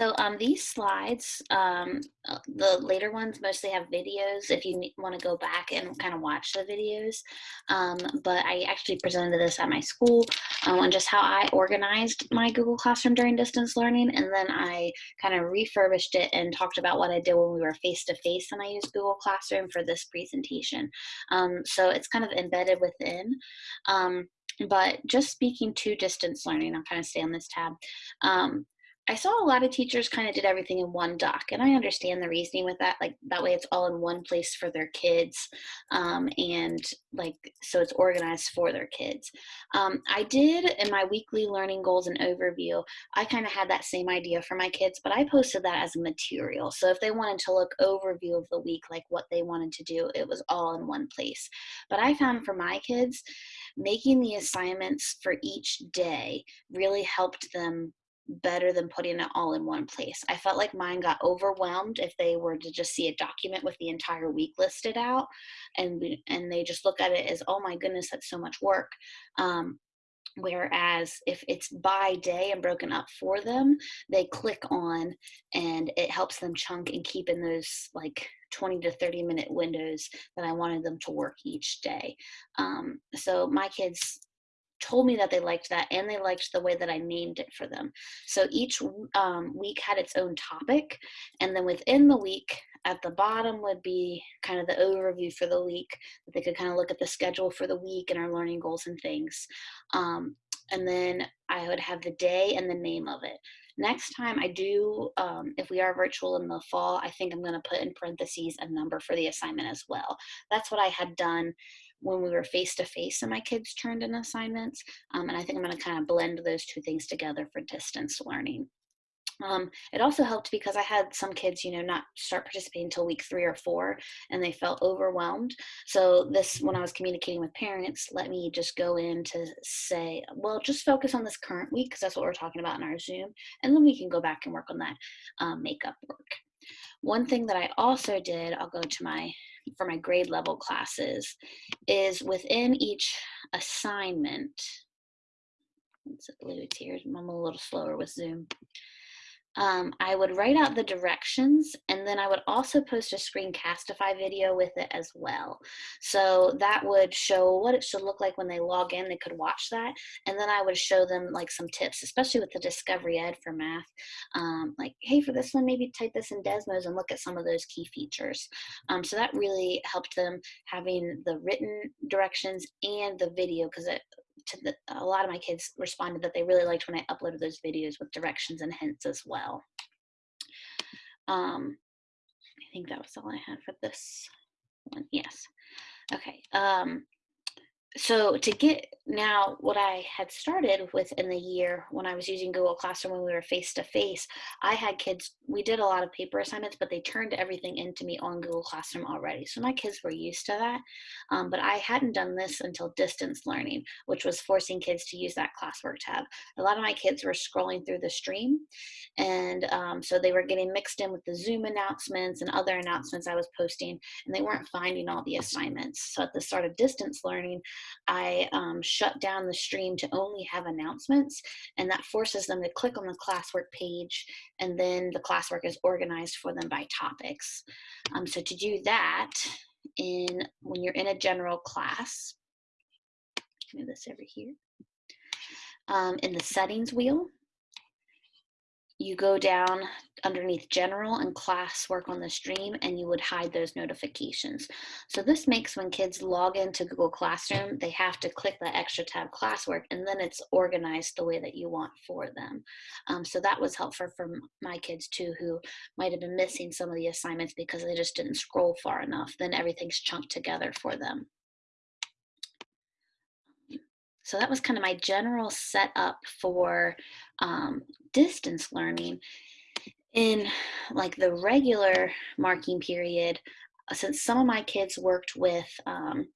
So um, these slides, um, uh, the later ones mostly have videos if you want to go back and kind of watch the videos. Um, but I actually presented this at my school um, on just how I organized my Google Classroom during distance learning. And then I kind of refurbished it and talked about what I did when we were face-to-face -face and I used Google Classroom for this presentation. Um, so it's kind of embedded within. Um, but just speaking to distance learning, I'll kind of stay on this tab. Um, I saw a lot of teachers kind of did everything in one doc, and I understand the reasoning with that. Like that way, it's all in one place for their kids, um, and like so it's organized for their kids. Um, I did in my weekly learning goals and overview. I kind of had that same idea for my kids, but I posted that as a material. So if they wanted to look overview of the week, like what they wanted to do, it was all in one place. But I found for my kids, making the assignments for each day really helped them better than putting it all in one place. I felt like mine got overwhelmed if they were to just see a document with the entire week listed out and and they just look at it as oh my goodness that's so much work. Um, whereas if it's by day and broken up for them they click on and it helps them chunk and keep in those like 20 to 30 minute windows that i wanted them to work each day um, so my kids told me that they liked that and they liked the way that I named it for them. So each um, week had its own topic, and then within the week, at the bottom would be kind of the overview for the week that they could kind of look at the schedule for the week and our learning goals and things. Um, and then I would have the day and the name of it. Next time I do, um, if we are virtual in the fall, I think I'm going to put in parentheses a number for the assignment as well. That's what I had done when we were face to face and my kids turned in assignments. Um, and I think I'm going to kind of blend those two things together for distance learning. Um, it also helped because I had some kids, you know, not start participating until week three or four, and they felt overwhelmed. So this, when I was communicating with parents, let me just go in to say, well, just focus on this current week because that's what we're talking about in our Zoom, and then we can go back and work on that um, makeup work. One thing that I also did, I'll go to my for my grade level classes is within each assignment, let's load here, I'm a little slower with Zoom um, I would write out the directions and then I would also post a screencastify video with it as well. So that would show what it should look like when they log in, they could watch that. And then I would show them like some tips, especially with the Discovery Ed for math. Um, like, hey, for this one, maybe type this in Desmos and look at some of those key features. Um, so that really helped them having the written directions and the video because it the, a lot of my kids responded that they really liked when I uploaded those videos with directions and hints as well. Um, I think that was all I had for this one. Yes. Okay. Um, so to get now what I had started with in the year when I was using Google Classroom when we were face to face, I had kids, we did a lot of paper assignments, but they turned everything into me on Google Classroom already. So my kids were used to that. Um, but I hadn't done this until distance learning, which was forcing kids to use that classwork tab. A lot of my kids were scrolling through the stream. And um, so they were getting mixed in with the Zoom announcements and other announcements I was posting, and they weren't finding all the assignments. So at the start of distance learning, I um, shut down the stream to only have announcements, and that forces them to click on the classwork page, and then the classwork is organized for them by topics. Um, so to do that, in when you're in a general class, move this over here, um, in the settings wheel, you go down underneath general and class work on the stream and you would hide those notifications. So this makes when kids log into Google Classroom, they have to click that extra tab classwork and then it's organized the way that you want for them. Um, so that was helpful for my kids too, who might have been missing some of the assignments because they just didn't scroll far enough. Then everything's chunked together for them. So that was kind of my general setup for um, distance learning. In like the regular marking period, uh, since some of my kids worked with um,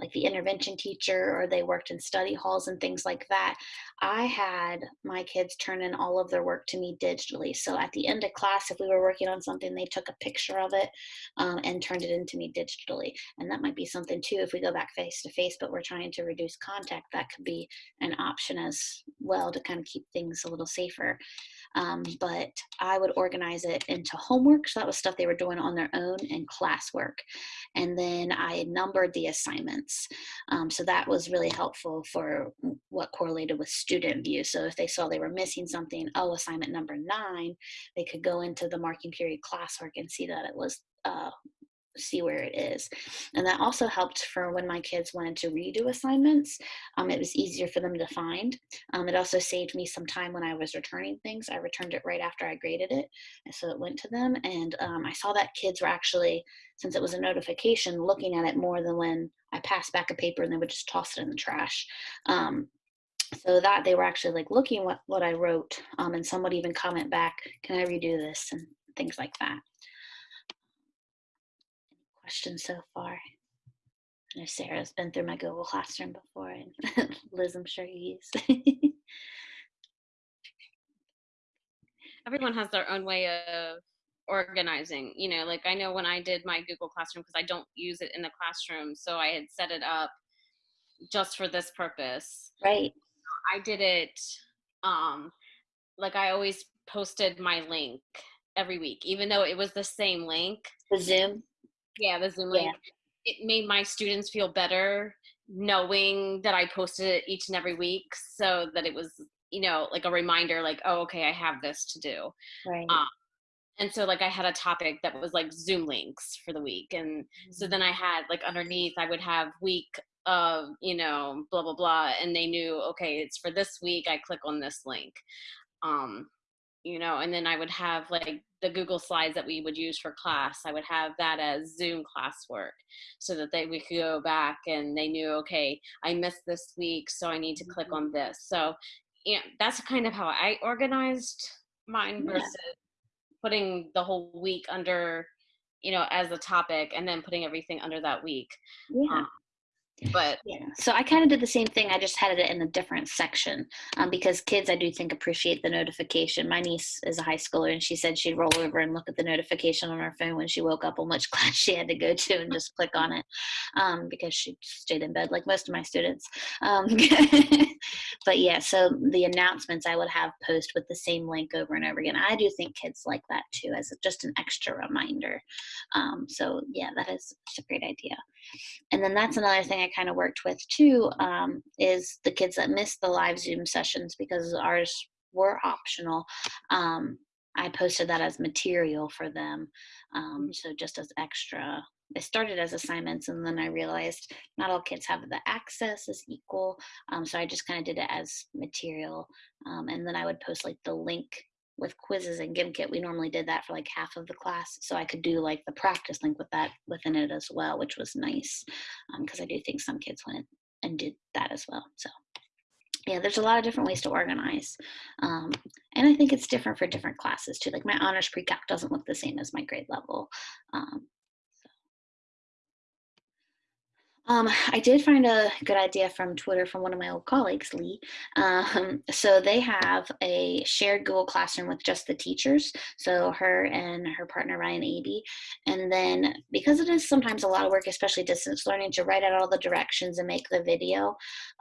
like the intervention teacher or they worked in study halls and things like that, I had my kids turn in all of their work to me digitally. So at the end of class, if we were working on something, they took a picture of it um, and turned it into me digitally. And that might be something too, if we go back face to face, but we're trying to reduce contact, that could be an option as well to kind of keep things a little safer. Um, but I would organize it into homework. So that was stuff they were doing on their own and classwork. And then I numbered the assignments. Um, so that was really helpful for what correlated with student view. So if they saw they were missing something, oh, assignment number nine, they could go into the marking period classwork and see that it was uh, see where it is. And that also helped for when my kids wanted to redo assignments. Um, it was easier for them to find. Um, it also saved me some time when I was returning things. I returned it right after I graded it. And so it went to them. And um, I saw that kids were actually, since it was a notification, looking at it more than when I passed back a paper and they would just toss it in the trash um, so that they were actually like looking what what I wrote, um, and some would even comment back, "Can I redo this?" and things like that questions so far. I know Sarah's been through my Google Classroom before, and Liz, I'm sure you use. Everyone has their own way of organizing. You know, like I know when I did my Google Classroom, because I don't use it in the classroom, so I had set it up just for this purpose. Right. I did it um like I always posted my link every week, even though it was the same link. The Zoom yeah the zoom link yeah. it made my students feel better knowing that i posted it each and every week so that it was you know like a reminder like oh okay i have this to do right um, and so like i had a topic that was like zoom links for the week and mm-hmm. so then i had like underneath i would have week of you know blah blah blah and they knew okay it's for this week i click on this link um you know and then i would have like the google slides that we would use for class i would have that as zoom classwork so that they we could go back and they knew okay i missed this week so i need to click on this so yeah that's kind of how i organized mine versus yeah. putting the whole week under you know as a topic and then putting everything under that week yeah. Um, but yeah. So i kind of did the same thing i just had it in a different section um, because kids i do think appreciate the notification. My niece is a high schooler and she said she'd roll over and look at the notification on her phone when she woke up on which class she had to go to and just click on it um, because she stayed in bed like most of my students um, but yeah so the announcements i would have post with the same link over and over again. I do think kids like that too as just an extra reminder um, so yeah that is a great idea. And then that's another thing I kind of worked with too um, is the kids that missed the live Zoom sessions because ours were optional. Um, I posted that as material for them. Um, mm-hmm. so just as extra. It started as assignments and then I realized not all kids have the access as equal. Um, so I just kind of did it as material. Um, and then I would post like the link with quizzes and Gimkit, we normally did that for like half of the class. So I could do like the practice link with that within it as well, which was nice because um, I do think some kids went and did that as well. So yeah, there's a lot of different ways to organize. Um, and I think it's different for different classes too. Like my honors pre-calc doesn't look the same as my grade level. Um, Um, I did find a good idea from Twitter from one of my old colleagues, Lee. Um, so they have a shared Google Classroom with just the teachers. So her and her partner, Ryan Aby. And then because it is sometimes a lot of work, especially distance learning, to write out all the directions and make the video,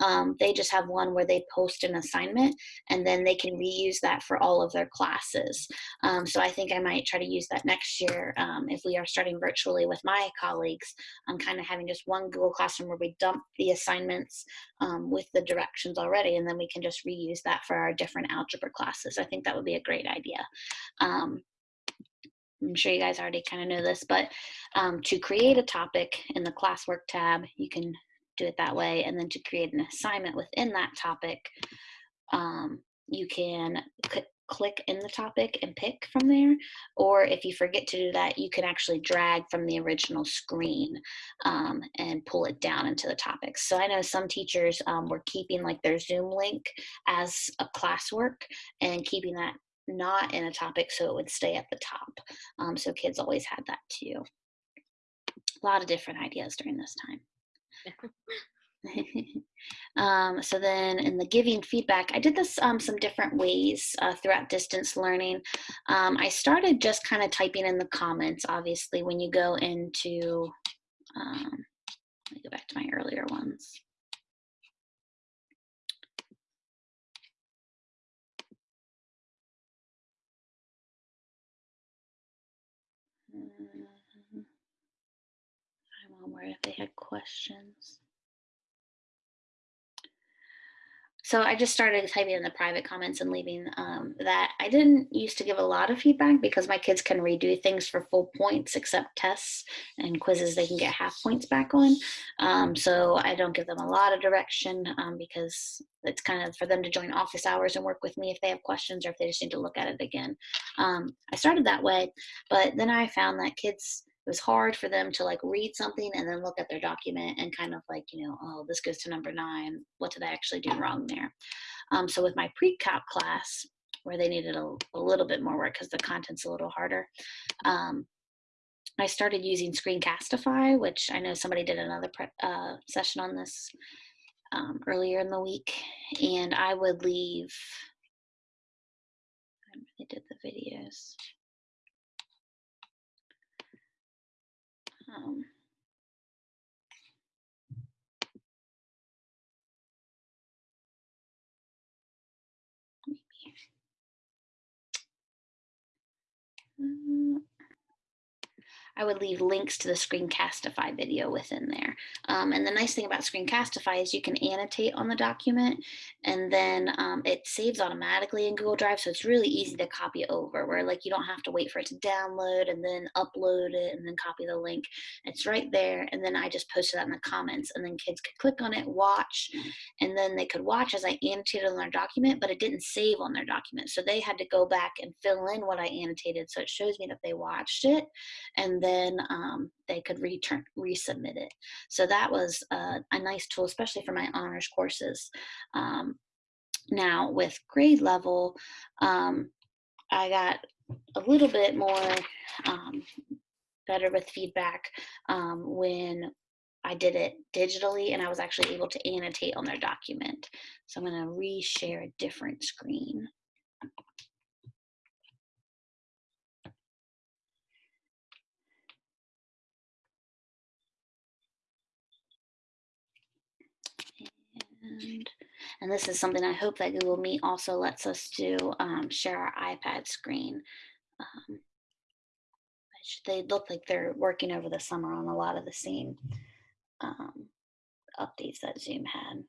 um, they just have one where they post an assignment and then they can reuse that for all of their classes. Um, so I think I might try to use that next year um, if we are starting virtually with my colleagues. I'm kind of having just one Google classroom where we dump the assignments um, with the directions already, and then we can just reuse that for our different algebra classes. I think that would be a great idea. Um, I'm sure you guys already kind of know this, but um, to create a topic in the classwork tab, you can do it that way. And then to create an assignment within that topic, um, you can click in the topic and pick from there. Or if you forget to do that, you can actually drag from the original screen um, and pull it down into the topics. So I know some teachers um, were keeping like their Zoom link as a classwork and keeping that not in a topic so it would stay at the top. Um, so kids always had that too. A lot of different ideas during this time. um, so then in the giving feedback, I did this um, some different ways uh, throughout distance learning. Um, I started just kind of typing in the comments, obviously, when you go into, um, let me go back to my earlier ones. Mm-hmm. I'm where if they had questions. So I just started typing in the private comments and leaving um, that. I didn't used to give a lot of feedback because my kids can redo things for full points except tests and quizzes they can get half points back on. Um, so I don't give them a lot of direction um, because it's kind of for them to join office hours and work with me if they have questions or if they just need to look at it again. Um, I started that way, but then I found that kids it was hard for them to like read something and then look at their document and kind of like you know oh this goes to number nine. What did i actually do wrong there? Um, so with my pre-calc class where they needed a, a little bit more work because the content's a little harder um, i started using screencastify which i know somebody did another uh, session on this um, earlier in the week and i would leave I did the videos Um, I would leave links to the Screencastify video within there. Um, and the nice thing about Screencastify is you can annotate on the document and then um, it saves automatically in Google Drive. So it's really easy to copy over where like you don't have to wait for it to download and then upload it and then copy the link. It's right there. And then I just posted that in the comments and then kids could click on it, watch, and then they could watch as I annotated on their document, but it didn't save on their document. So they had to go back and fill in what I annotated. So it shows me that they watched it and then then um, they could return resubmit it. So that was a, a, nice tool, especially for my honors courses. Um, now with grade level, um, I got a little bit more um, better with feedback um, when I did it digitally and I was actually able to annotate on their document. So I'm going to reshare a different screen. And, and this is something I hope that Google Meet also lets us do, um, share our iPad screen. Um, they look like they're working over the summer on a lot of the same um, updates that Zoom had.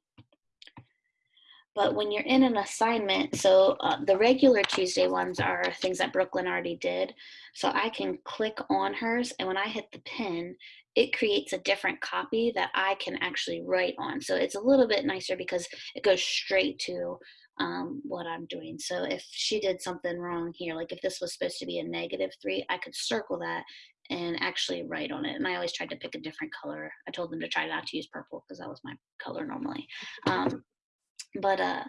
But when you're in an assignment, so uh, the regular Tuesday ones are things that Brooklyn already did. So I can click on hers, and when I hit the pin, it creates a different copy that I can actually write on. So it's a little bit nicer because it goes straight to um, what I'm doing. So if she did something wrong here, like if this was supposed to be a negative three, I could circle that and actually write on it. And I always tried to pick a different color. I told them to try not to use purple because that was my color normally. Um, but uh,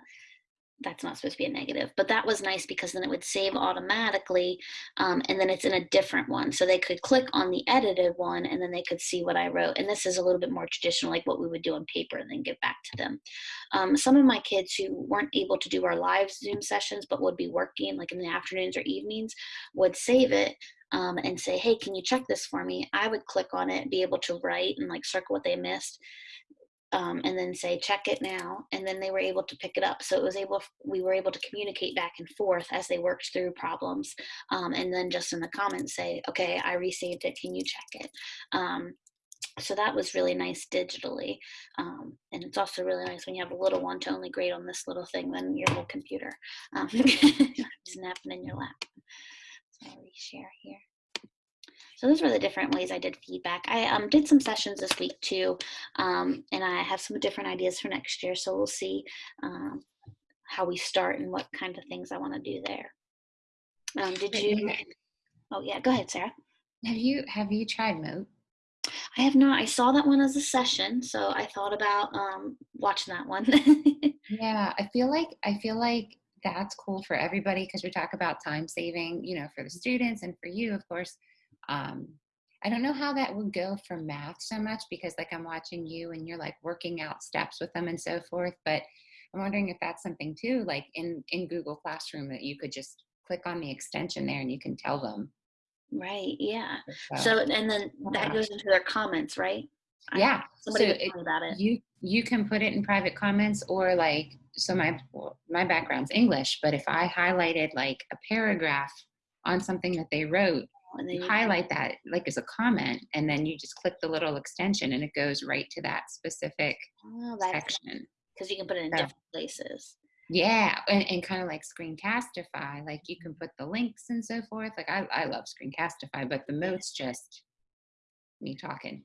that's not supposed to be a negative, but that was nice because then it would save automatically um, and then it's in a different one. So they could click on the edited one and then they could see what I wrote. And this is a little bit more traditional, like what we would do on paper and then give back to them. Um, some of my kids who weren't able to do our live Zoom sessions, but would be working like in the afternoons or evenings would save it um, and say, hey, can you check this for me? I would click on it, be able to write and like circle what they missed um, and then say check it now and then they were able to pick it up. So it was able we were able to communicate back and forth as they worked through problems um, and then just in the comments say okay i received it. Can you check it? Um, so that was really nice digitally um, and it's also really nice when you have a little one to only grade on this little thing than your whole computer um, snapping in your lap. So i'll reshare here so those were the different ways I did feedback. I um, did some sessions this week too, um, and I have some different ideas for next year. So we'll see um, how we start and what kind of things I want to do there. Um, did you? Oh yeah, go ahead, Sarah. Have you have you tried Mote? I have not. I saw that one as a session, so I thought about um, watching that one. yeah, I feel like I feel like that's cool for everybody because we talk about time saving, you know, for the students and for you, of course. Um, I don't know how that would go for math so much because like I'm watching you and you're like working out steps with them and so forth. But I'm wondering if that's something too, like in in Google Classroom that you could just click on the extension there and you can tell them. Right. Yeah. uh, So and then that goes into their comments, right? Yeah. Somebody so it- about it. you you can put it in private comments or like so my my background's english but if i highlighted like a paragraph on something that they wrote And then you you highlight that like as a comment and then you just click the little extension and it goes right to that specific oh, section. because you can put it in So- different places. yeah and, and kind of like screencastify like you can mm-hmm. put the links and so forth like i, I love screencastify but the Mote's just me talking.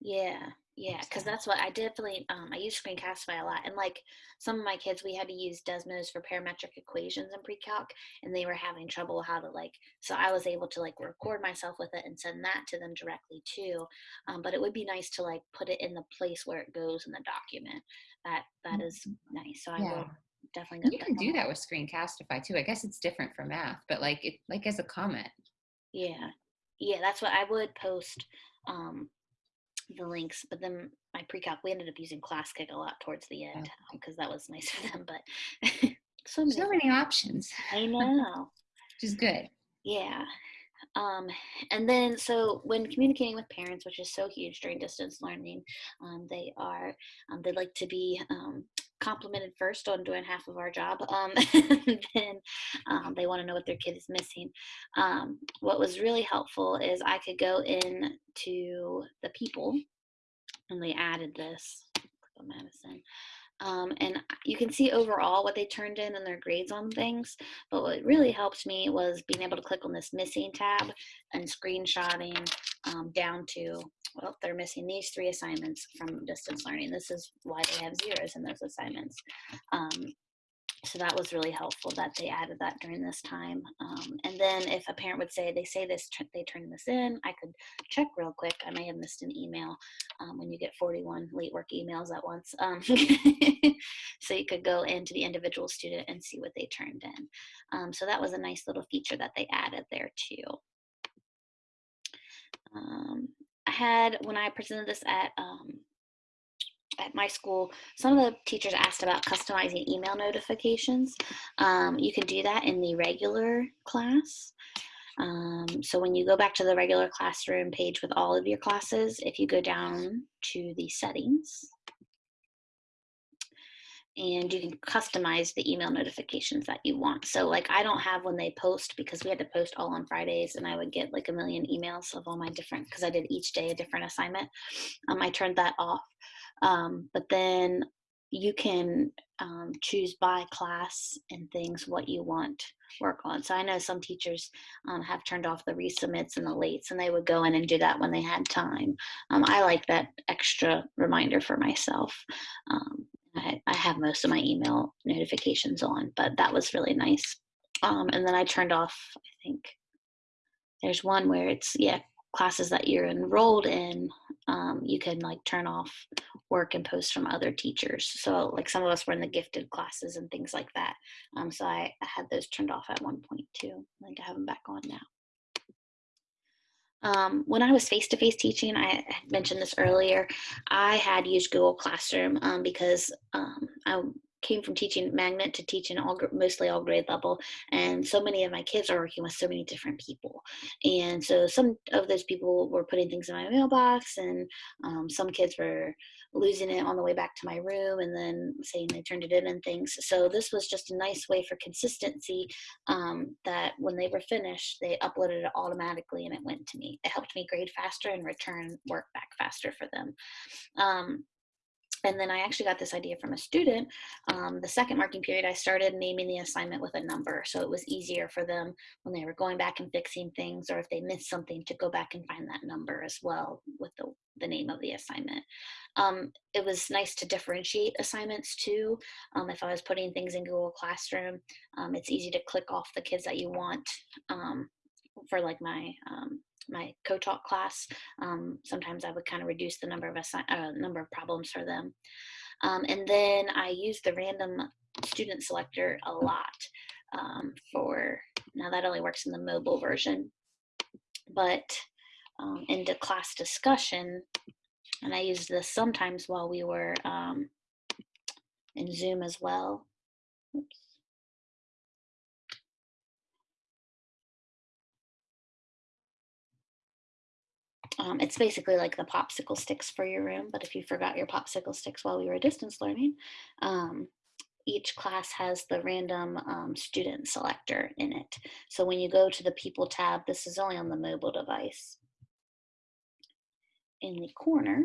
Yeah, yeah, because that's what I definitely um, I use Screencastify a lot, and like some of my kids, we had to use Desmos for parametric equations in pre-calc, and they were having trouble how to like. So I was able to like record myself with it and send that to them directly too. Um, but it would be nice to like put it in the place where it goes in the document. That that is nice. So I yeah will definitely. you can do that with screencastify too i guess it's different for math but like it like as a comment Yeah, yeah, that's what I would post um, the links, but then my pre-calc we ended up using ClassKick a lot towards the end oh. um, because that was nice for them. But so many, so many options I know. which is good Yeah. Um, and then, so when communicating with parents, which is so huge during distance learning, um, they are, um, they like to be um, complimented first on doing half of our job. Um, then um, they want to know what their kid is missing. What was really helpful is I could go in to the people, and they added this. Madison. Um, and you can see overall what they turned in and their grades on things. But what really helped me was being able to click on this missing tab and screenshotting um, down to, well, they're missing these three assignments from distance learning. This is why they have zeros in those assignments. Um, so that was really helpful that they added that during this time. Um, and then if a parent would say they say this, they turn this in, I could check real quick. I may have missed an email um, when you get 41 late work emails at once. Um, so you could go into the individual student and see what they turned in. Um, so that was a nice little feature that they added there too. Um, I had when I presented this at um, at my school, some of the teachers asked about customizing email notifications. Um, you can do that in the regular class. Um, so when you go back to the regular classroom page with all of your classes, if you go down to the settings, and you can customize the email notifications that you want. So like I don't have when they post because we had to post all on Fridays and I would get like a million emails of all my different because I did each day a different assignment. Um, I turned that off. Um, but then you can um, choose by class and things what you want work on. So I know some teachers um, have turned off the resubmits and the lates, and they would go in and do that when they had time. Um, I like that extra reminder for myself. Um, I, I have most of my email notifications on, but that was really nice. Um, and then I turned off, I think there's one where it's, yeah, classes that you're enrolled in, um, you can like turn off work and post from other teachers. So like some of us were in the gifted classes and things like that. Um, so I, I had those turned off at one point too. I think I have them back on now. Um, when I was face to face teaching, I mentioned this earlier, I had used Google Classroom um, because um, I came from teaching magnet to teaching all mostly all grade level and so many of my kids are working with so many different people. And so some of those people were putting things in my mailbox and um, some kids were losing it on the way back to my room and then saying they turned it in and things. So this was just a nice way for consistency um, that when they were finished they uploaded it automatically and it went to me. It helped me grade faster and return work back faster for them. Um, and then I actually got this idea from a student. Um, the second marking period, I started naming the assignment with a number. So it was easier for them when they were going back and fixing things, or if they missed something, to go back and find that number as well with the, the name of the assignment. Um, it was nice to differentiate assignments too. Um, if I was putting things in Google Classroom, um, it's easy to click off the kids that you want um, for like my um, my co-taught class. Um, sometimes I would kind of reduce the number of assi- uh, number of problems for them. Um, and then I use the random student selector a lot um, for now that only works in the mobile version, but um, into class discussion, and I used this sometimes while we were um, in Zoom as well. Oops. Um, it's basically like the popsicle sticks for your room, but if you forgot your popsicle sticks while we were distance learning, um, each class has the random um, student selector in it. So when you go to the people tab, this is only on the mobile device. In the corner,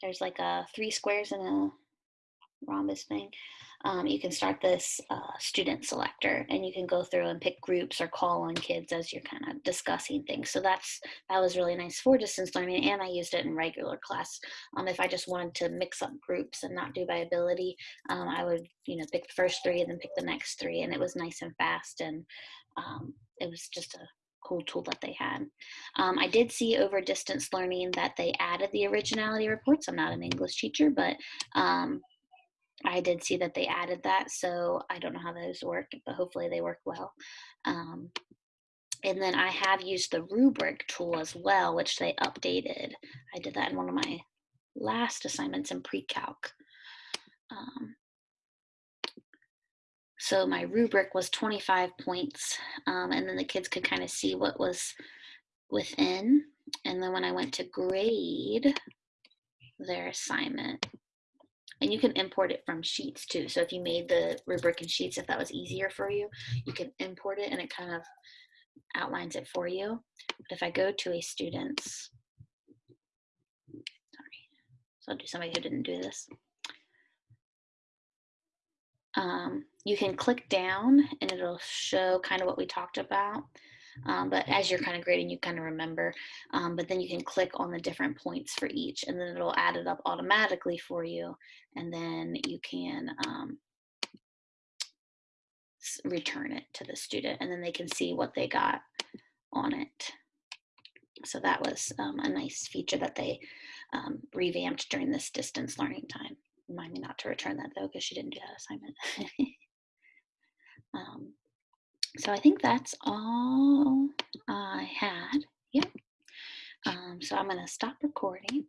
there's like a three squares and a rhombus thing um, you can start this uh, student selector and you can go through and pick groups or call on kids as you're kind of discussing things. So that's that was really nice for distance learning and I used it in regular class. Um, if I just wanted to mix up groups and not do by ability, um, I would you know pick the first three and then pick the next three and it was nice and fast and um, it was just a cool tool that they had. Um, I did see over distance learning that they added the originality reports. I'm not an English teacher, but um, I did see that they added that, so I don't know how those work, but hopefully they work well. Um, and then I have used the rubric tool as well, which they updated. I did that in one of my last assignments in pre-calc. Um, so my rubric was 25 points, um, and then the kids could kind of see what was within. And then when I went to grade their assignment, and you can import it from Sheets too. So if you made the rubric in Sheets, if that was easier for you, you can import it and it kind of outlines it for you. But if I go to a student's, sorry, so I'll do somebody who didn't do this. Um, you can click down and it'll show kind of what we talked about. Um, but as you're kind of grading, you kind of remember. Um, but then you can click on the different points for each, and then it'll add it up automatically for you. And then you can um, return it to the student, and then they can see what they got on it. So that was um, a nice feature that they um, revamped during this distance learning time. Remind me not to return that though, because she didn't do that assignment. so I think that's all I had. Yep. Um, so I'm going to stop recording.